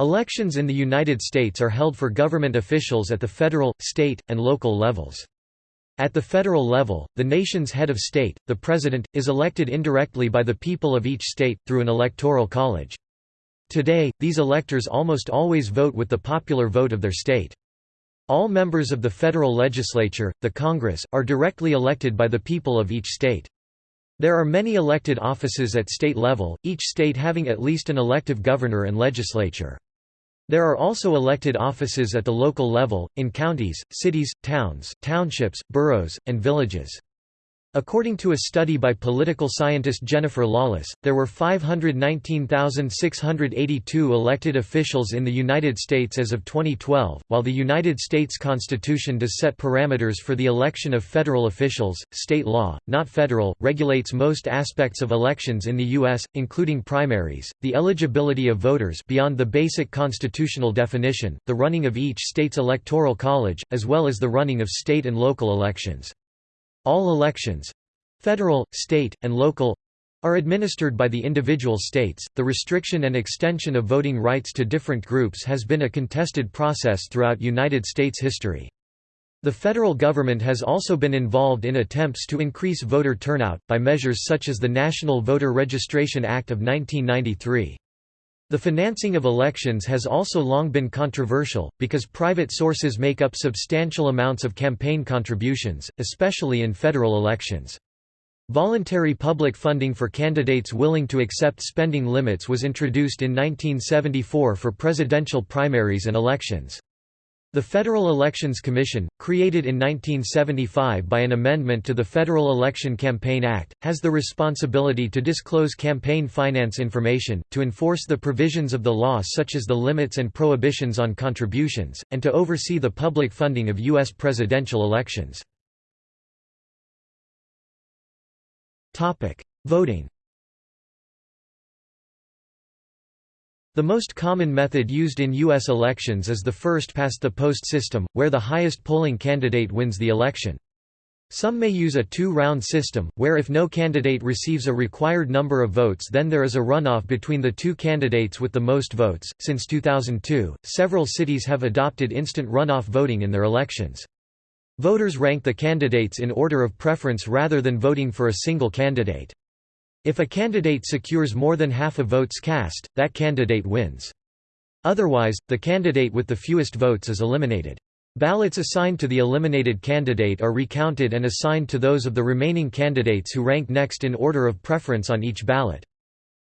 Elections in the United States are held for government officials at the federal, state, and local levels. At the federal level, the nation's head of state, the president, is elected indirectly by the people of each state, through an electoral college. Today, these electors almost always vote with the popular vote of their state. All members of the federal legislature, the Congress, are directly elected by the people of each state. There are many elected offices at state level, each state having at least an elective governor and legislature. There are also elected offices at the local level, in counties, cities, towns, townships, boroughs, and villages. According to a study by political scientist Jennifer Lawless, there were 519,682 elected officials in the United States as of 2012. While the United States Constitution does set parameters for the election of federal officials, state law, not federal, regulates most aspects of elections in the U.S., including primaries, the eligibility of voters beyond the basic constitutional definition, the running of each state's electoral college, as well as the running of state and local elections. All elections—federal, state, and local, are administered by the individual states. The restriction and extension of voting rights to different groups has been a contested process throughout United States history. The federal government has also been involved in attempts to increase voter turnout, by measures such as the National Voter Registration Act of 1993. The financing of elections has also long been controversial, because private sources make up substantial amounts of campaign contributions, especially in federal elections. Voluntary public funding for candidates willing to accept spending limits was introduced in 1974 for presidential primaries and elections. The Federal Elections Commission, created in 1975 by an amendment to the Federal Election Campaign Act, has the responsibility to disclose campaign finance information, to enforce the provisions of the law such as the limits and prohibitions on contributions, and to oversee the public funding of U.S. presidential elections. Voting The most common method used in U.S. elections is the first-past-the-post system, where the highest polling candidate wins the election. Some may use a two-round system, where if no candidate receives a required number of votes then there is a runoff between the two candidates with the most votes. Since 2002, several cities have adopted instant runoff voting in their elections. Voters rank the candidates in order of preference rather than voting for a single candidate. If a candidate secures more than half of votes cast, that candidate wins. Otherwise, the candidate with the fewest votes is eliminated. Ballots assigned to the eliminated candidate are recounted and assigned to those of the remaining candidates who rank next in order of preference on each ballot.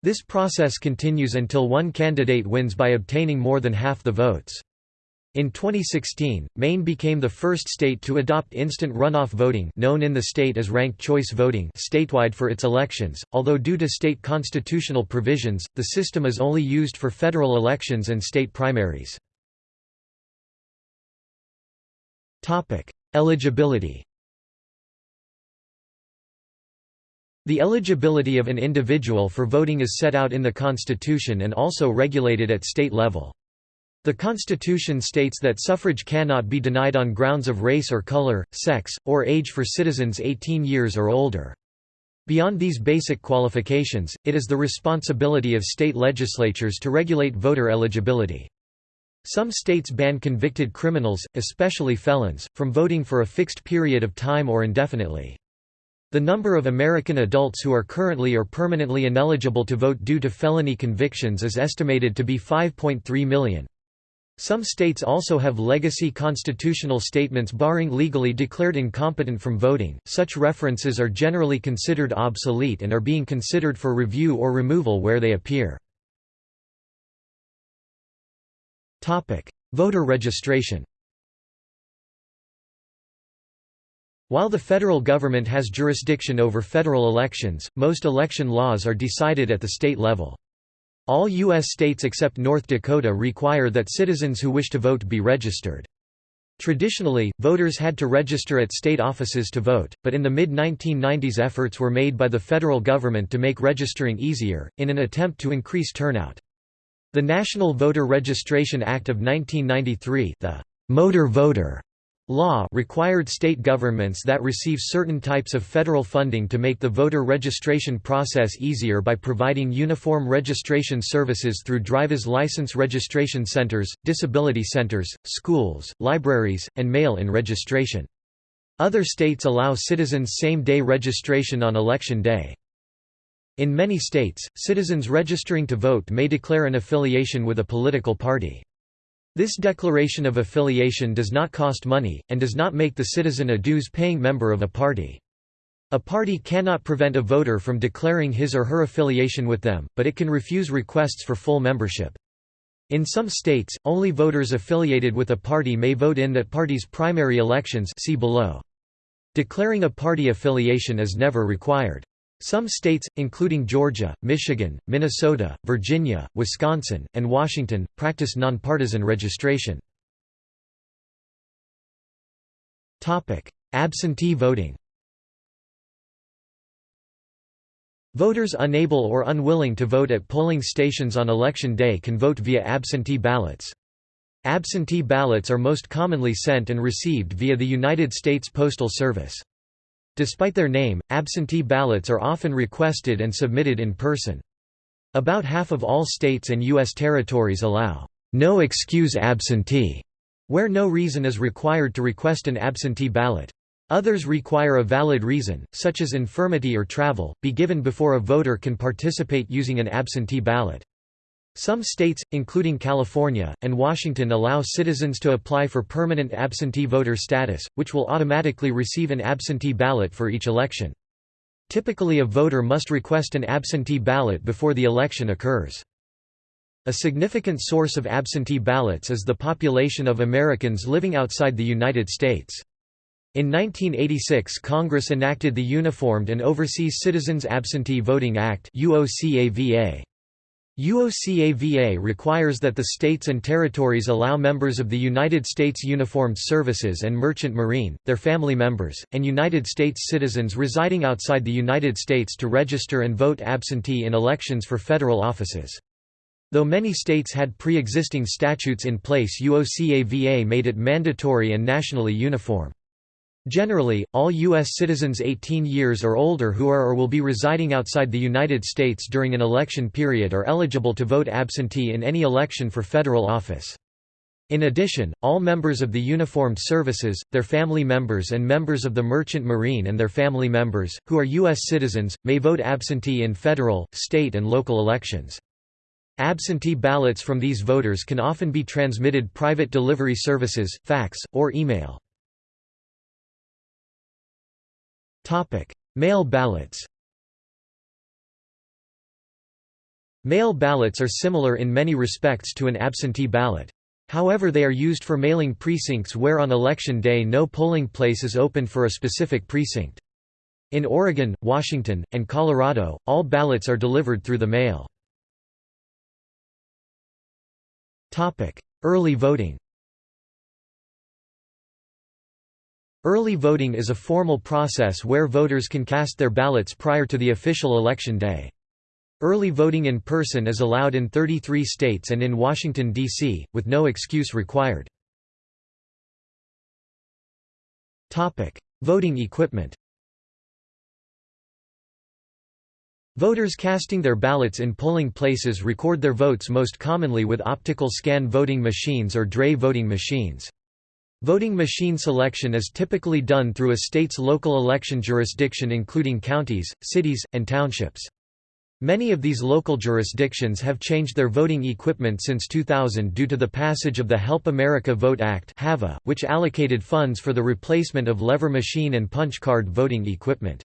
This process continues until one candidate wins by obtaining more than half the votes. In 2016, Maine became the first state to adopt instant runoff voting known in the state as ranked choice voting statewide for its elections, although due to state constitutional provisions, the system is only used for federal elections and state primaries. Eligibility The eligibility of an individual for voting is set out in the Constitution and also regulated at state level. The Constitution states that suffrage cannot be denied on grounds of race or color, sex, or age for citizens 18 years or older. Beyond these basic qualifications, it is the responsibility of state legislatures to regulate voter eligibility. Some states ban convicted criminals, especially felons, from voting for a fixed period of time or indefinitely. The number of American adults who are currently or permanently ineligible to vote due to felony convictions is estimated to be 5.3 million. Some states also have legacy constitutional statements barring legally declared incompetent from voting. Such references are generally considered obsolete and are being considered for review or removal where they appear. Topic: Voter registration. While the federal government has jurisdiction over federal elections, most election laws are decided at the state level. All U.S. states except North Dakota require that citizens who wish to vote be registered. Traditionally, voters had to register at state offices to vote, but in the mid-1990s efforts were made by the federal government to make registering easier, in an attempt to increase turnout. The National Voter Registration Act of 1993 the Motor Voter Law required state governments that receive certain types of federal funding to make the voter registration process easier by providing uniform registration services through driver's license registration centers, disability centers, schools, libraries, and mail-in registration. Other states allow citizens same-day registration on election day. In many states, citizens registering to vote may declare an affiliation with a political party. This declaration of affiliation does not cost money, and does not make the citizen a dues-paying member of a party. A party cannot prevent a voter from declaring his or her affiliation with them, but it can refuse requests for full membership. In some states, only voters affiliated with a party may vote in that party's primary elections see below. Declaring a party affiliation is never required. Some states, including Georgia, Michigan, Minnesota, Virginia, Wisconsin, and Washington, practice nonpartisan registration. Absentee voting Voters unable or unwilling to vote at polling stations on election day can vote via absentee ballots. Absentee ballots are most commonly sent and received via the United States Postal Service. Despite their name, absentee ballots are often requested and submitted in person. About half of all states and U.S. territories allow no excuse absentee, where no reason is required to request an absentee ballot. Others require a valid reason, such as infirmity or travel, be given before a voter can participate using an absentee ballot. Some states, including California, and Washington allow citizens to apply for permanent absentee voter status, which will automatically receive an absentee ballot for each election. Typically a voter must request an absentee ballot before the election occurs. A significant source of absentee ballots is the population of Americans living outside the United States. In 1986 Congress enacted the Uniformed and Overseas Citizens Absentee Voting Act UOCAVA. UOCAVA requires that the states and territories allow members of the United States Uniformed Services and Merchant Marine, their family members, and United States citizens residing outside the United States to register and vote absentee in elections for federal offices. Though many states had pre-existing statutes in place UOCAVA made it mandatory and nationally uniform. Generally, all U.S. citizens 18 years or older who are or will be residing outside the United States during an election period are eligible to vote absentee in any election for federal office. In addition, all members of the uniformed services, their family members and members of the Merchant Marine and their family members, who are U.S. citizens, may vote absentee in federal, state and local elections. Absentee ballots from these voters can often be transmitted private delivery services, fax, or email. Mail ballots Mail ballots are similar in many respects to an absentee ballot. However they are used for mailing precincts where on election day no polling place is open for a specific precinct. In Oregon, Washington, and Colorado, all ballots are delivered through the mail. Early voting Early voting is a formal process where voters can cast their ballots prior to the official election day. Early voting in person is allowed in 33 states and in Washington, D.C., with no excuse required. Voting equipment Voters casting their ballots in polling places record their votes most commonly with optical scan voting machines or DRE voting machines. Voting machine selection is typically done through a state's local election jurisdiction including counties, cities, and townships. Many of these local jurisdictions have changed their voting equipment since 2000 due to the passage of the Help America Vote Act which allocated funds for the replacement of lever machine and punch card voting equipment.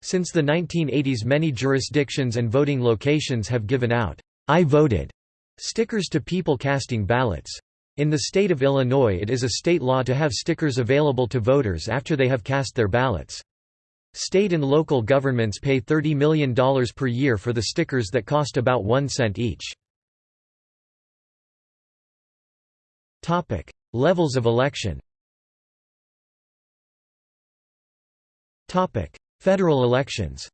Since the 1980s many jurisdictions and voting locations have given out, I voted stickers to people casting ballots. In the state of Illinois it is a state law to have stickers available to voters after they have cast their ballots. State and local governments pay $30 million per year for the stickers that cost about one cent each. Levels of election Federal elections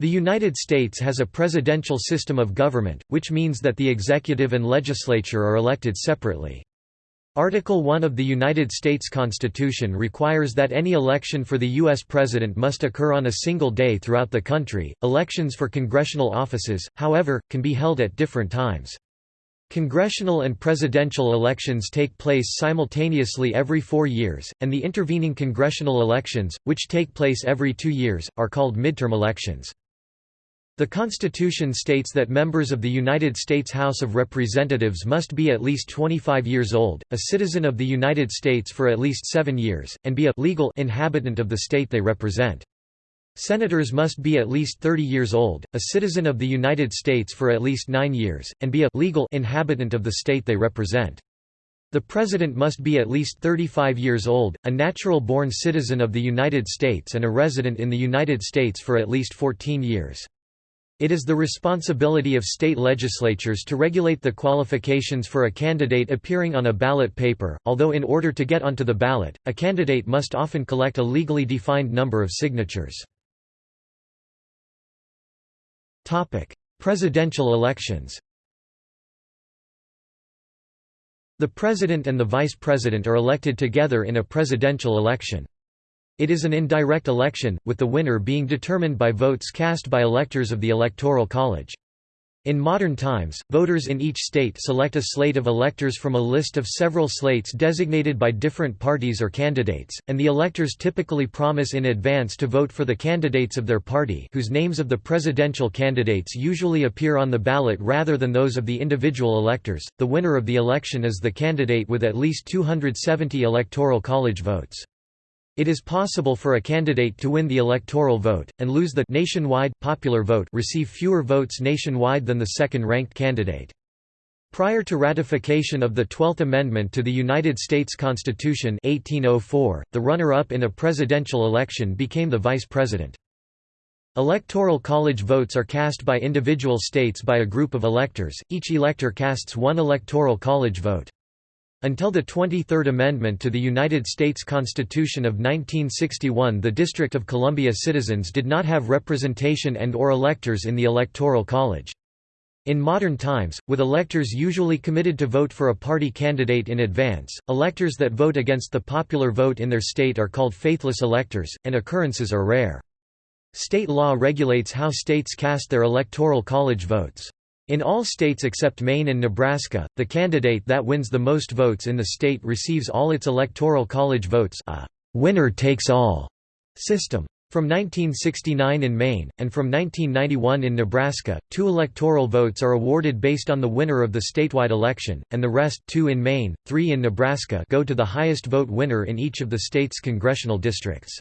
The United States has a presidential system of government, which means that the executive and legislature are elected separately. Article 1 of the United States Constitution requires that any election for the U.S. President must occur on a single day throughout the country. Elections for congressional offices, however, can be held at different times. Congressional and presidential elections take place simultaneously every four years, and the intervening congressional elections, which take place every two years, are called midterm elections. The Constitution states that members of the United States House of Representatives must be at least 25 years old, a citizen of the United States for at least seven years, and be a legal inhabitant of the state they represent. Senators must be at least 30 years old, a citizen of the United States for at least nine years, and be a legal inhabitant of the state they represent. The President must be at least 35 years old, a natural-born citizen of the United States and a resident in the United States for at least 14 years. It is the responsibility of state legislatures to regulate the qualifications for a candidate appearing on a ballot paper, although in order to get onto the ballot, a candidate must often collect a legally defined number of signatures. Presidential elections The president and the vice president are elected together in a presidential election. It is an indirect election, with the winner being determined by votes cast by electors of the Electoral College. In modern times, voters in each state select a slate of electors from a list of several slates designated by different parties or candidates, and the electors typically promise in advance to vote for the candidates of their party whose names of the presidential candidates usually appear on the ballot rather than those of the individual electors. The winner of the election is the candidate with at least 270 Electoral College votes. It is possible for a candidate to win the electoral vote, and lose the nationwide, popular vote receive fewer votes nationwide than the second-ranked candidate. Prior to ratification of the Twelfth Amendment to the United States Constitution 1804, the runner-up in a presidential election became the vice president. Electoral college votes are cast by individual states by a group of electors, each elector casts one electoral college vote. Until the 23rd Amendment to the United States Constitution of 1961 the District of Columbia citizens did not have representation and or electors in the Electoral College. In modern times, with electors usually committed to vote for a party candidate in advance, electors that vote against the popular vote in their state are called faithless electors, and occurrences are rare. State law regulates how states cast their electoral college votes. In all states except Maine and Nebraska, the candidate that wins the most votes in the state receives all its electoral college votes a winner-takes-all system. From 1969 in Maine, and from 1991 in Nebraska, two electoral votes are awarded based on the winner of the statewide election, and the rest two in Maine, three in Nebraska go to the highest vote winner in each of the state's congressional districts.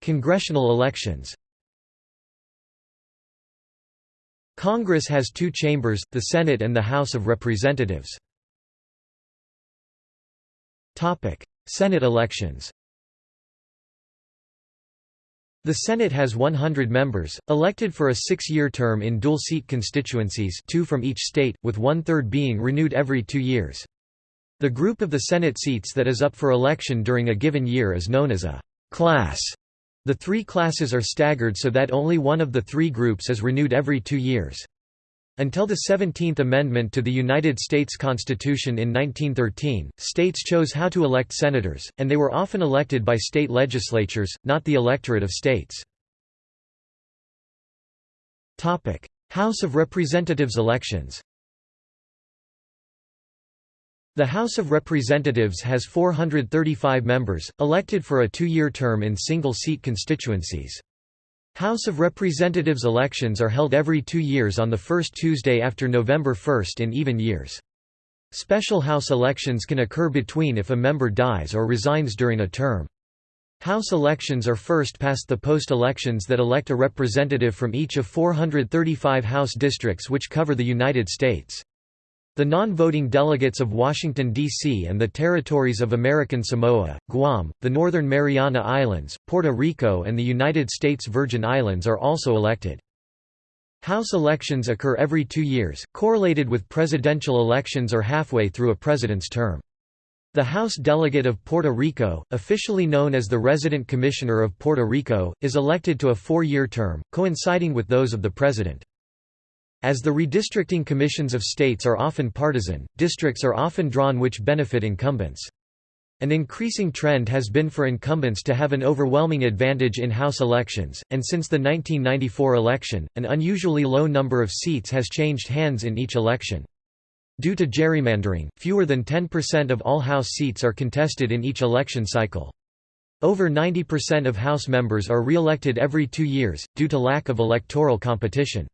Congressional elections Congress has two chambers, the Senate and the House of Representatives. Senate elections The Senate has 100 members, elected for a six-year term in dual-seat constituencies two from each state, with one-third being renewed every two years. The group of the Senate seats that is up for election during a given year is known as a «class» The three classes are staggered so that only one of the three groups is renewed every two years. Until the 17th Amendment to the United States Constitution in 1913, states chose how to elect senators, and they were often elected by state legislatures, not the electorate of states. House of Representatives elections the House of Representatives has 435 members, elected for a two-year term in single-seat constituencies. House of Representatives elections are held every two years on the first Tuesday after November 1 in even years. Special House elections can occur between if a member dies or resigns during a term. House elections are first past the post-elections that elect a representative from each of 435 House districts which cover the United States. The non-voting delegates of Washington, D.C. and the territories of American Samoa, Guam, the Northern Mariana Islands, Puerto Rico and the United States Virgin Islands are also elected. House elections occur every two years, correlated with presidential elections or halfway through a president's term. The House delegate of Puerto Rico, officially known as the Resident Commissioner of Puerto Rico, is elected to a four-year term, coinciding with those of the President. As the redistricting commissions of states are often partisan, districts are often drawn which benefit incumbents. An increasing trend has been for incumbents to have an overwhelming advantage in House elections, and since the 1994 election, an unusually low number of seats has changed hands in each election. Due to gerrymandering, fewer than 10% of all House seats are contested in each election cycle. Over 90% of House members are re-elected every two years, due to lack of electoral competition.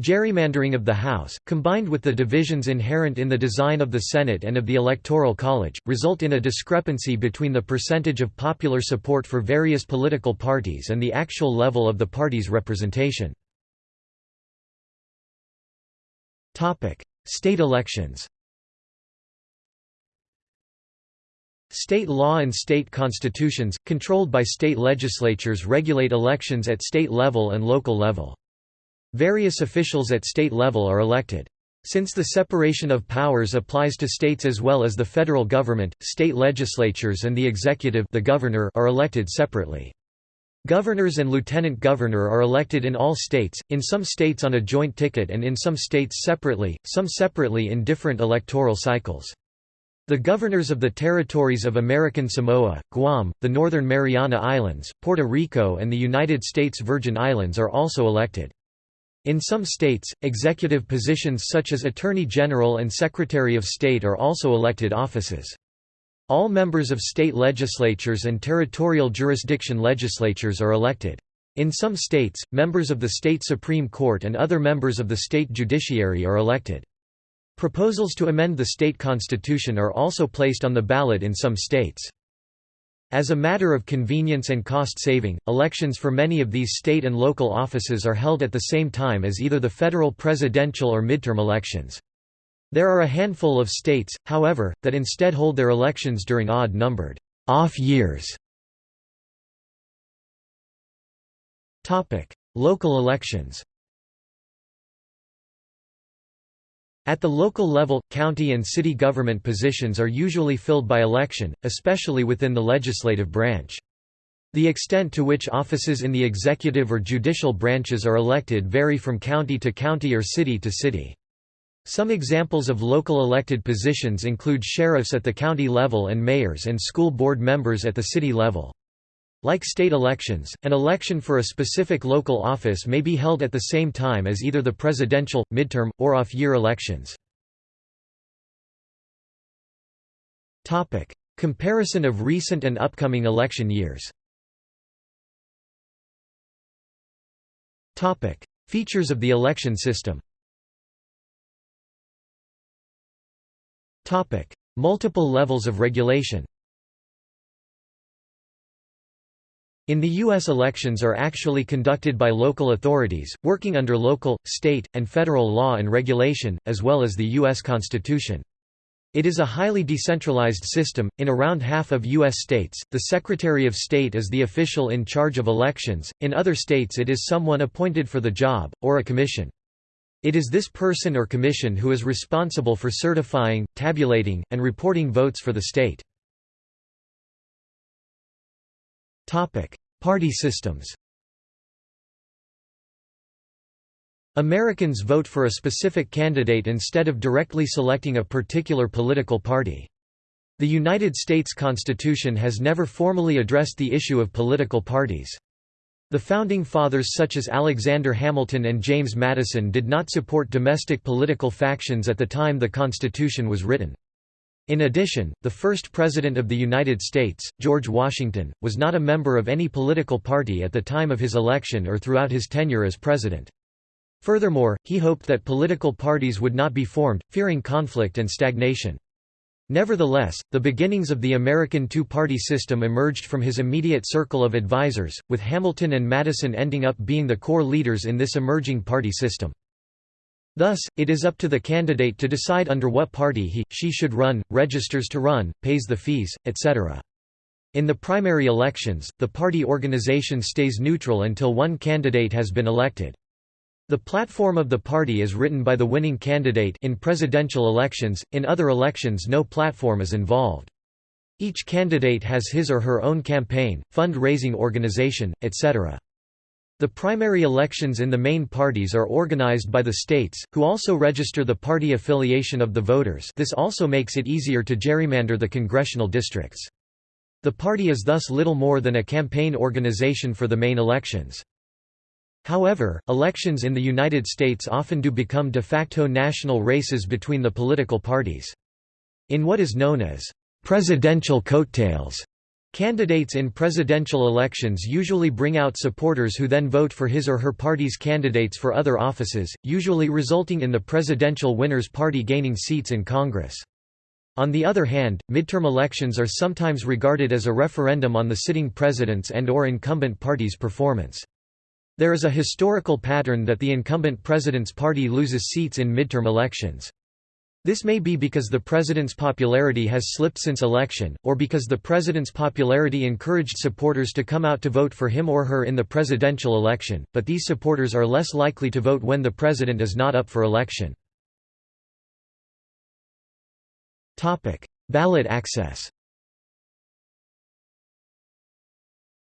Gerrymandering of the House, combined with the divisions inherent in the design of the Senate and of the Electoral College, result in a discrepancy between the percentage of popular support for various political parties and the actual level of the party's representation. State elections State law and state constitutions, controlled by state legislatures regulate elections at state level and local level. Various officials at state level are elected. Since the separation of powers applies to states as well as the federal government, state legislatures and the executive the governor are elected separately. Governors and lieutenant governor are elected in all states, in some states on a joint ticket and in some states separately, some separately in different electoral cycles. The governors of the territories of American Samoa, Guam, the Northern Mariana Islands, Puerto Rico and the United States Virgin Islands are also elected. In some states, executive positions such as Attorney General and Secretary of State are also elected offices. All members of state legislatures and territorial jurisdiction legislatures are elected. In some states, members of the state Supreme Court and other members of the state judiciary are elected. Proposals to amend the state constitution are also placed on the ballot in some states. As a matter of convenience and cost saving, elections for many of these state and local offices are held at the same time as either the federal presidential or midterm elections. There are a handful of states, however, that instead hold their elections during odd-numbered off years. Local elections At the local level, county and city government positions are usually filled by election, especially within the legislative branch. The extent to which offices in the executive or judicial branches are elected vary from county to county or city to city. Some examples of local elected positions include sheriffs at the county level and mayors and school board members at the city level. Like state elections, an election for a specific local office may be held at the same time as either the presidential, midterm, or off-year elections. Comparison of recent and upcoming election years. Features of the election system. Multiple levels of regulation In the U.S. elections are actually conducted by local authorities, working under local, state, and federal law and regulation, as well as the U.S. Constitution. It is a highly decentralized system. In around half of U.S. states, the Secretary of State is the official in charge of elections, in other states, it is someone appointed for the job, or a commission. It is this person or commission who is responsible for certifying, tabulating, and reporting votes for the state. Party systems Americans vote for a specific candidate instead of directly selecting a particular political party. The United States Constitution has never formally addressed the issue of political parties. The Founding Fathers such as Alexander Hamilton and James Madison did not support domestic political factions at the time the Constitution was written. In addition, the first President of the United States, George Washington, was not a member of any political party at the time of his election or throughout his tenure as president. Furthermore, he hoped that political parties would not be formed, fearing conflict and stagnation. Nevertheless, the beginnings of the American two-party system emerged from his immediate circle of advisers, with Hamilton and Madison ending up being the core leaders in this emerging party system. Thus, it is up to the candidate to decide under what party he, she should run, registers to run, pays the fees, etc. In the primary elections, the party organization stays neutral until one candidate has been elected. The platform of the party is written by the winning candidate in presidential elections, in other elections no platform is involved. Each candidate has his or her own campaign, fund-raising organization, etc. The primary elections in the main parties are organized by the states, who also register the party affiliation of the voters this also makes it easier to gerrymander the congressional districts. The party is thus little more than a campaign organization for the main elections. However, elections in the United States often do become de facto national races between the political parties. In what is known as presidential coattails, Candidates in presidential elections usually bring out supporters who then vote for his or her party's candidates for other offices, usually resulting in the presidential winner's party gaining seats in Congress. On the other hand, midterm elections are sometimes regarded as a referendum on the sitting president's and or incumbent party's performance. There is a historical pattern that the incumbent president's party loses seats in midterm elections. This may be because the president's popularity has slipped since election, or because the president's popularity encouraged supporters to come out to vote for him or her in the presidential election, but these supporters are less likely to vote when the president is not up for election. Ballot access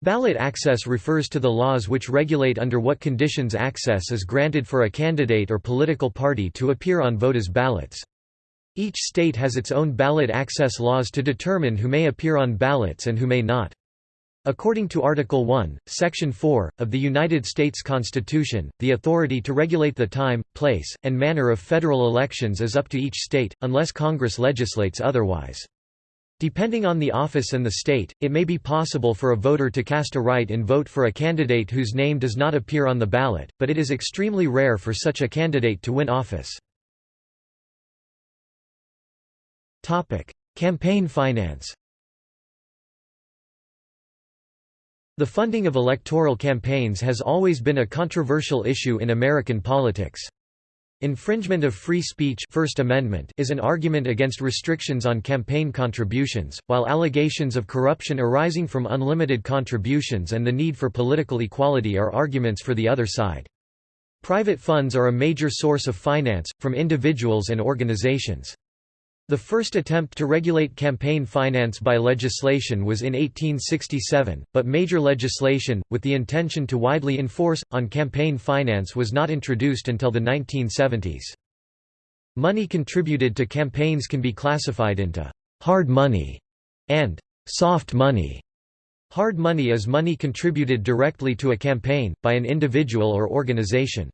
Ballot access refers to the laws which regulate under what conditions access is granted for a candidate or political party to appear on voters' ballots. Each state has its own ballot access laws to determine who may appear on ballots and who may not. According to Article 1, Section 4, of the United States Constitution, the authority to regulate the time, place, and manner of federal elections is up to each state, unless Congress legislates otherwise. Depending on the office and the state, it may be possible for a voter to cast a write-in vote for a candidate whose name does not appear on the ballot, but it is extremely rare for such a candidate to win office. Campaign finance The funding of electoral campaigns has always been a controversial issue in American politics. Infringement of free speech First Amendment is an argument against restrictions on campaign contributions, while allegations of corruption arising from unlimited contributions and the need for political equality are arguments for the other side. Private funds are a major source of finance, from individuals and organizations. The first attempt to regulate campaign finance by legislation was in 1867, but major legislation, with the intention to widely enforce, on campaign finance was not introduced until the 1970s. Money contributed to campaigns can be classified into «hard money» and «soft money». Hard money is money contributed directly to a campaign, by an individual or organization.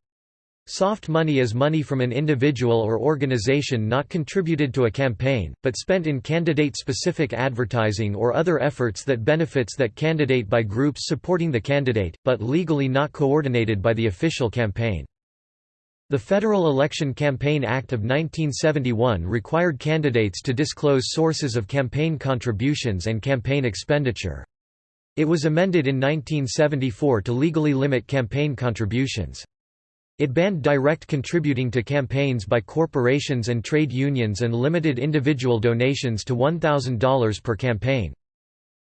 Soft money is money from an individual or organization not contributed to a campaign, but spent in candidate-specific advertising or other efforts that benefits that candidate by groups supporting the candidate, but legally not coordinated by the official campaign. The Federal Election Campaign Act of 1971 required candidates to disclose sources of campaign contributions and campaign expenditure. It was amended in 1974 to legally limit campaign contributions. It banned direct contributing to campaigns by corporations and trade unions and limited individual donations to $1,000 per campaign.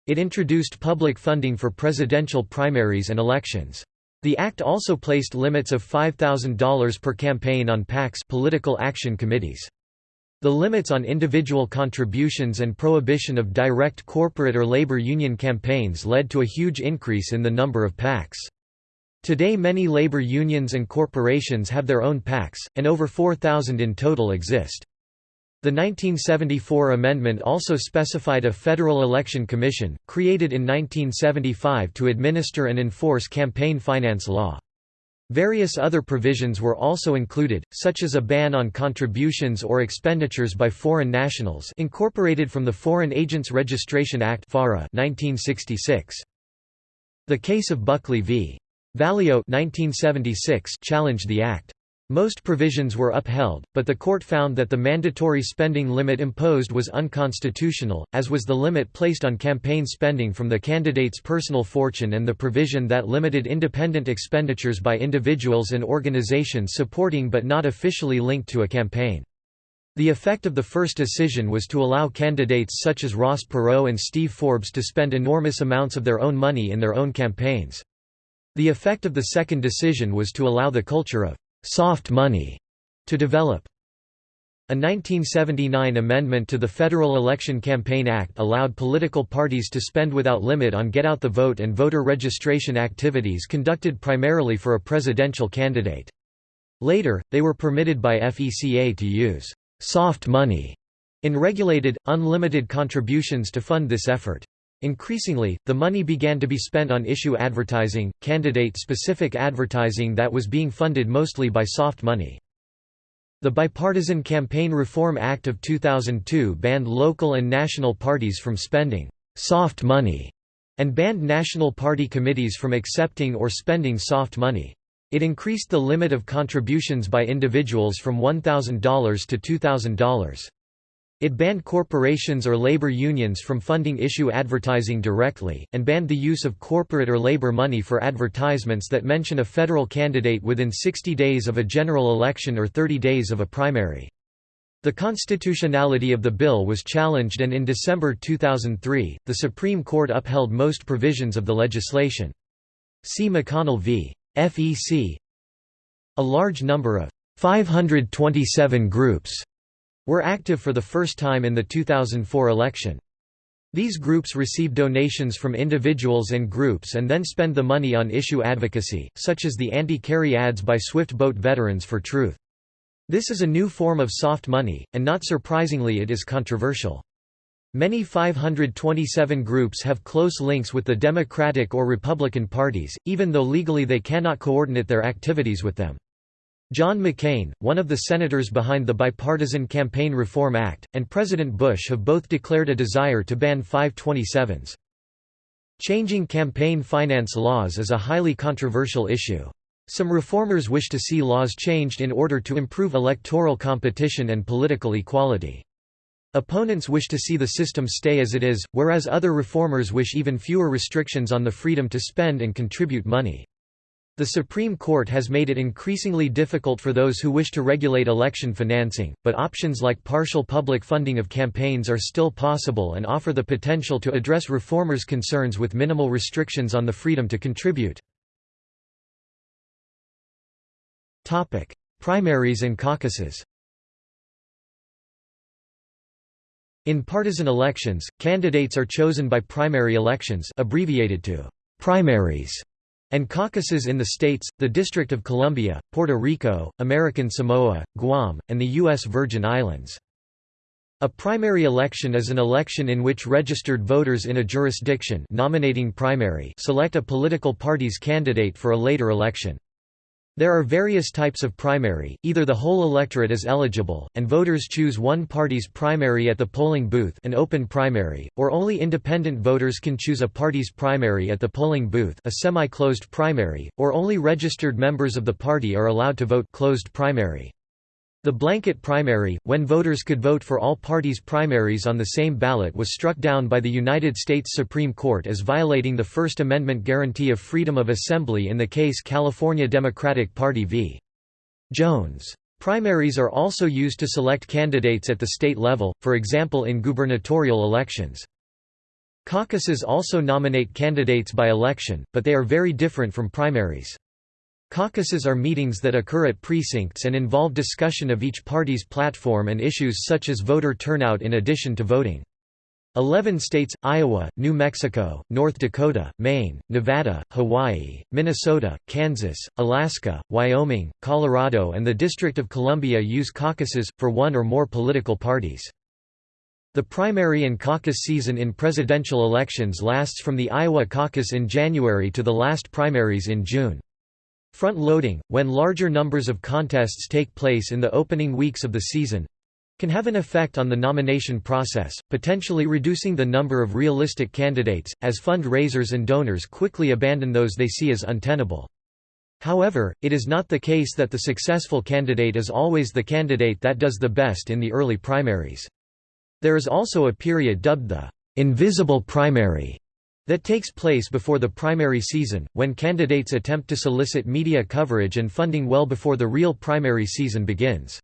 It introduced public funding for presidential primaries and elections. The act also placed limits of $5,000 per campaign on PACs political action committees. The limits on individual contributions and prohibition of direct corporate or labor union campaigns led to a huge increase in the number of PACs. Today many labor unions and corporations have their own PACs, and over 4,000 in total exist. The 1974 amendment also specified a Federal Election Commission, created in 1975 to administer and enforce campaign finance law. Various other provisions were also included, such as a ban on contributions or expenditures by foreign nationals incorporated from the Foreign Agents Registration Act 1966. The case of Buckley v. Valeo 1976 challenged the act. Most provisions were upheld, but the court found that the mandatory spending limit imposed was unconstitutional, as was the limit placed on campaign spending from the candidate's personal fortune and the provision that limited independent expenditures by individuals and organizations supporting but not officially linked to a campaign. The effect of the first decision was to allow candidates such as Ross Perot and Steve Forbes to spend enormous amounts of their own money in their own campaigns. The effect of the second decision was to allow the culture of «soft money» to develop. A 1979 amendment to the Federal Election Campaign Act allowed political parties to spend without limit on get-out-the-vote and voter registration activities conducted primarily for a presidential candidate. Later, they were permitted by FECA to use «soft money» in regulated, unlimited contributions to fund this effort. Increasingly, the money began to be spent on issue advertising, candidate-specific advertising that was being funded mostly by soft money. The Bipartisan Campaign Reform Act of 2002 banned local and national parties from spending «soft money» and banned national party committees from accepting or spending soft money. It increased the limit of contributions by individuals from $1,000 to $2,000. It banned corporations or labor unions from funding issue advertising directly, and banned the use of corporate or labor money for advertisements that mention a federal candidate within 60 days of a general election or 30 days of a primary. The constitutionality of the bill was challenged and in December 2003, the Supreme Court upheld most provisions of the legislation. See McConnell v. FEC A large number of 527 groups were active for the first time in the 2004 election. These groups receive donations from individuals and groups and then spend the money on issue advocacy, such as the anti-Kerry ads by Swift Boat Veterans for Truth. This is a new form of soft money, and not surprisingly it is controversial. Many 527 groups have close links with the Democratic or Republican parties, even though legally they cannot coordinate their activities with them. John McCain, one of the senators behind the Bipartisan Campaign Reform Act, and President Bush have both declared a desire to ban 527s. Changing campaign finance laws is a highly controversial issue. Some reformers wish to see laws changed in order to improve electoral competition and political equality. Opponents wish to see the system stay as it is, whereas other reformers wish even fewer restrictions on the freedom to spend and contribute money. The Supreme Court has made it increasingly difficult for those who wish to regulate election financing, but options like partial public funding of campaigns are still possible and offer the potential to address reformers' concerns with minimal restrictions on the freedom to contribute. Primaries and caucuses In partisan elections, candidates are chosen by primary elections abbreviated to primaries and caucuses in the states, the District of Columbia, Puerto Rico, American Samoa, Guam, and the U.S. Virgin Islands. A primary election is an election in which registered voters in a jurisdiction nominating primary select a political party's candidate for a later election. There are various types of primary, either the whole electorate is eligible, and voters choose one party's primary at the polling booth an open primary, or only independent voters can choose a party's primary at the polling booth a semi-closed primary, or only registered members of the party are allowed to vote closed primary. The blanket primary, when voters could vote for all parties' primaries on the same ballot was struck down by the United States Supreme Court as violating the First Amendment guarantee of freedom of assembly in the case California Democratic Party v. Jones. Primaries are also used to select candidates at the state level, for example in gubernatorial elections. Caucuses also nominate candidates by election, but they are very different from primaries. Caucuses are meetings that occur at precincts and involve discussion of each party's platform and issues such as voter turnout in addition to voting. Eleven states, Iowa, New Mexico, North Dakota, Maine, Nevada, Hawaii, Minnesota, Kansas, Alaska, Wyoming, Colorado and the District of Columbia use caucuses, for one or more political parties. The primary and caucus season in presidential elections lasts from the Iowa caucus in January to the last primaries in June. Front-loading, when larger numbers of contests take place in the opening weeks of the season, can have an effect on the nomination process, potentially reducing the number of realistic candidates, as fund-raisers and donors quickly abandon those they see as untenable. However, it is not the case that the successful candidate is always the candidate that does the best in the early primaries. There is also a period dubbed the invisible primary, that takes place before the primary season, when candidates attempt to solicit media coverage and funding well before the real primary season begins.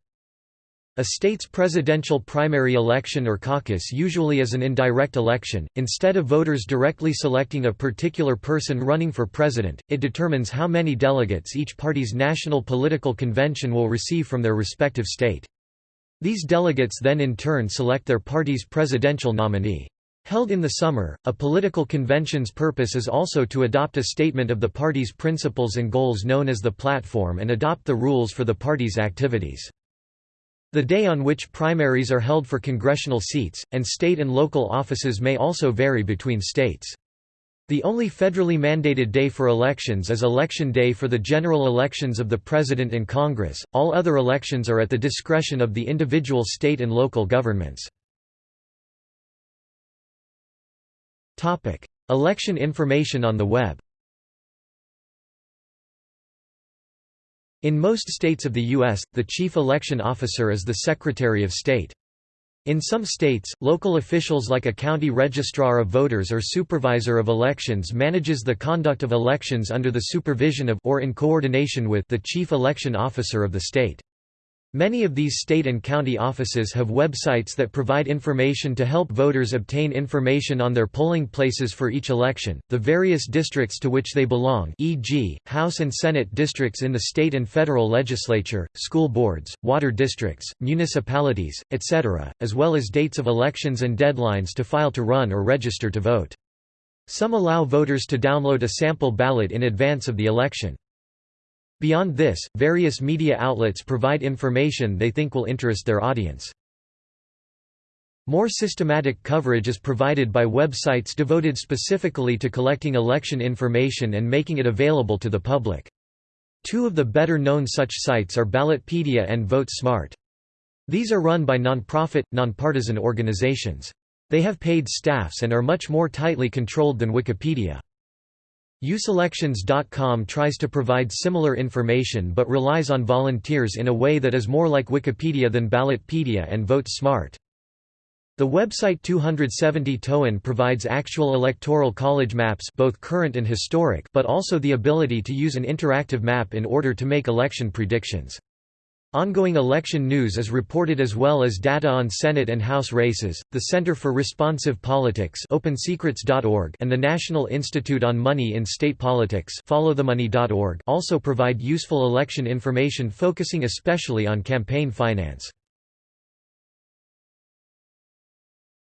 A state's presidential primary election or caucus usually is an indirect election. Instead of voters directly selecting a particular person running for president, it determines how many delegates each party's national political convention will receive from their respective state. These delegates then in turn select their party's presidential nominee. Held in the summer, a political convention's purpose is also to adopt a statement of the party's principles and goals known as the platform and adopt the rules for the party's activities. The day on which primaries are held for congressional seats, and state and local offices may also vary between states. The only federally mandated day for elections is Election Day for the general elections of the President and Congress, all other elections are at the discretion of the individual state and local governments. Election information on the web In most states of the U.S., the chief election officer is the Secretary of State. In some states, local officials like a county registrar of voters or supervisor of elections manages the conduct of elections under the supervision of or in coordination with the chief election officer of the state. Many of these state and county offices have websites that provide information to help voters obtain information on their polling places for each election, the various districts to which they belong e.g., House and Senate districts in the state and federal legislature, school boards, water districts, municipalities, etc., as well as dates of elections and deadlines to file to run or register to vote. Some allow voters to download a sample ballot in advance of the election. Beyond this, various media outlets provide information they think will interest their audience. More systematic coverage is provided by websites devoted specifically to collecting election information and making it available to the public. Two of the better-known such sites are Ballotpedia and VoteSmart. These are run by non-profit, non-partisan organizations. They have paid staffs and are much more tightly controlled than Wikipedia. Useelections.com tries to provide similar information but relies on volunteers in a way that is more like Wikipedia than Ballotpedia and Vote Smart. The website 270toWin provides actual electoral college maps both current and historic but also the ability to use an interactive map in order to make election predictions. Ongoing election news is reported as well as data on Senate and House races. The Center for Responsive Politics (OpenSecrets.org) and the National Institute on Money in State Politics (FollowTheMoney.org) also provide useful election information focusing especially on campaign finance.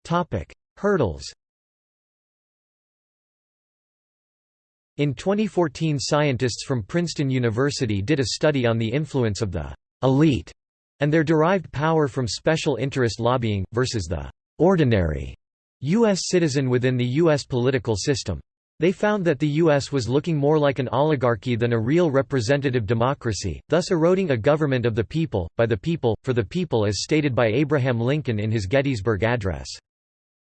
Topic: Hurdles. In 2014 scientists from Princeton University did a study on the influence of the elite, and their derived power from special interest lobbying, versus the ordinary U.S. citizen within the U.S. political system. They found that the U.S. was looking more like an oligarchy than a real representative democracy, thus eroding a government of the people, by the people, for the people as stated by Abraham Lincoln in his Gettysburg Address.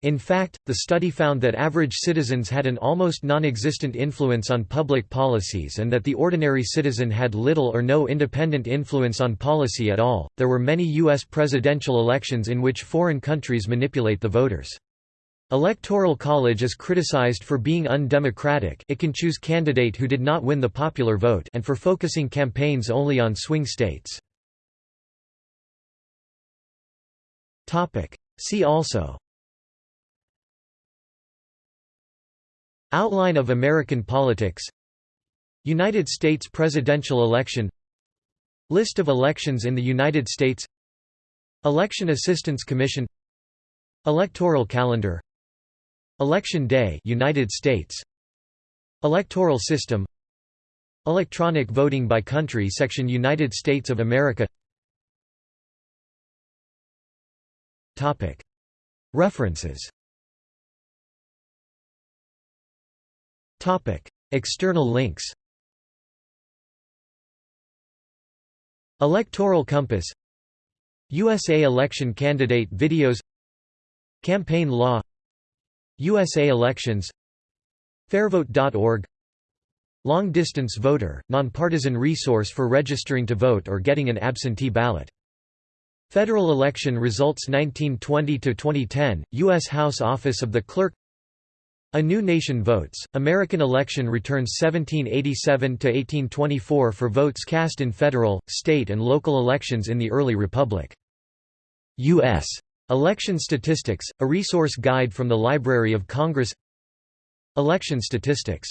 In fact, the study found that average citizens had an almost non-existent influence on public policies and that the ordinary citizen had little or no independent influence on policy at all. There were many US presidential elections in which foreign countries manipulate the voters. Electoral College is criticized for being undemocratic it can choose candidate who did not win the popular vote and for focusing campaigns only on swing states. Topic: See also Outline of American politics. United States presidential election. List of elections in the United States. Election Assistance Commission. Electoral calendar. Election Day United States. Electoral system. Electronic voting by country section United States of America. References External links Electoral Compass USA election candidate videos Campaign law USA elections Fairvote.org Long distance voter, nonpartisan resource for registering to vote or getting an absentee ballot. Federal election results 1920–2010, U.S. House Office of the Clerk a New Nation Votes, American election returns 1787–1824 for votes cast in federal, state and local elections in the early republic. U.S. Election Statistics, a resource guide from the Library of Congress Election statistics